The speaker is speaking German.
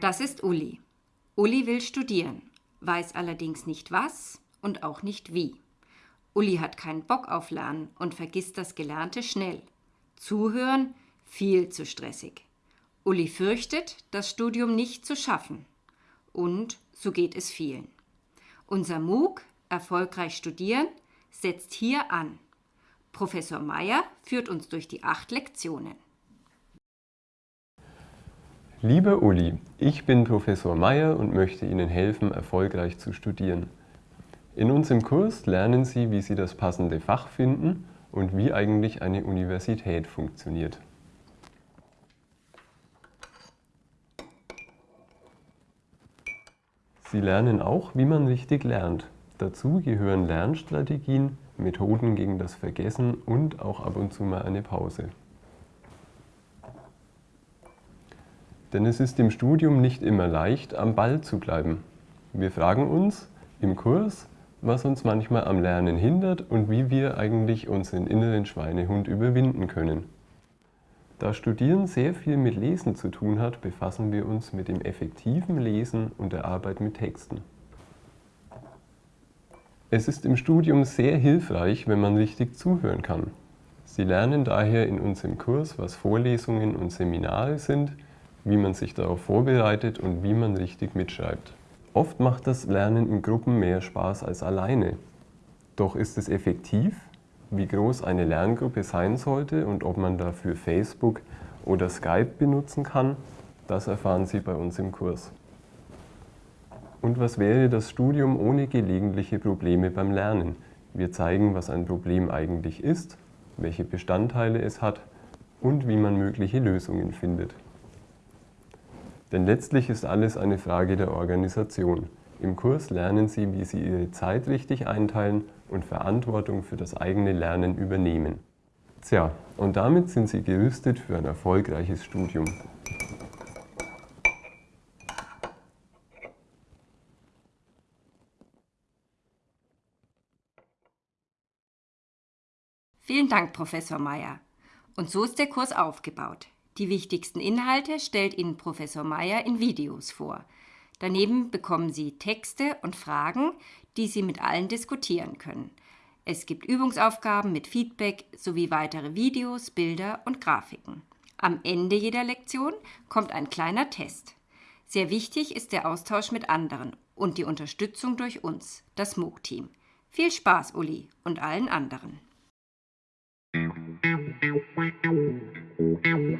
Das ist Uli. Uli will studieren, weiß allerdings nicht was und auch nicht wie. Uli hat keinen Bock auf Lernen und vergisst das Gelernte schnell. Zuhören viel zu stressig. Uli fürchtet, das Studium nicht zu schaffen. Und so geht es vielen. Unser MOOC Erfolgreich studieren setzt hier an. Professor Meyer führt uns durch die acht Lektionen. Lieber Uli, ich bin Professor Meyer und möchte Ihnen helfen, erfolgreich zu studieren. In unserem Kurs lernen Sie, wie Sie das passende Fach finden und wie eigentlich eine Universität funktioniert. Sie lernen auch, wie man richtig lernt. Dazu gehören Lernstrategien, Methoden gegen das Vergessen und auch ab und zu mal eine Pause. Denn es ist im Studium nicht immer leicht, am Ball zu bleiben. Wir fragen uns im Kurs, was uns manchmal am Lernen hindert und wie wir eigentlich unseren inneren Schweinehund überwinden können. Da Studieren sehr viel mit Lesen zu tun hat, befassen wir uns mit dem effektiven Lesen und der Arbeit mit Texten. Es ist im Studium sehr hilfreich, wenn man richtig zuhören kann. Sie lernen daher in unserem Kurs, was Vorlesungen und Seminare sind, wie man sich darauf vorbereitet und wie man richtig mitschreibt. Oft macht das Lernen in Gruppen mehr Spaß als alleine. Doch ist es effektiv? Wie groß eine Lerngruppe sein sollte und ob man dafür Facebook oder Skype benutzen kann, das erfahren Sie bei uns im Kurs. Und was wäre das Studium ohne gelegentliche Probleme beim Lernen? Wir zeigen, was ein Problem eigentlich ist, welche Bestandteile es hat und wie man mögliche Lösungen findet. Denn letztlich ist alles eine Frage der Organisation. Im Kurs lernen Sie, wie Sie Ihre Zeit richtig einteilen und Verantwortung für das eigene Lernen übernehmen. Tja, und damit sind Sie gerüstet für ein erfolgreiches Studium. Vielen Dank, Professor Meyer. Und so ist der Kurs aufgebaut. Die wichtigsten Inhalte stellt Ihnen Professor Meyer in Videos vor. Daneben bekommen Sie Texte und Fragen, die Sie mit allen diskutieren können. Es gibt Übungsaufgaben mit Feedback sowie weitere Videos, Bilder und Grafiken. Am Ende jeder Lektion kommt ein kleiner Test. Sehr wichtig ist der Austausch mit anderen und die Unterstützung durch uns, das MOOC-Team. Viel Spaß, Uli, und allen anderen. Thank you.